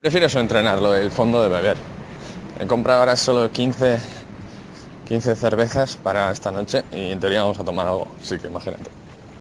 Prefiero eso entrenarlo, el fondo de beber. He comprado ahora solo 15, 15 cervezas para esta noche y en teoría vamos a tomar algo, así que imagínate.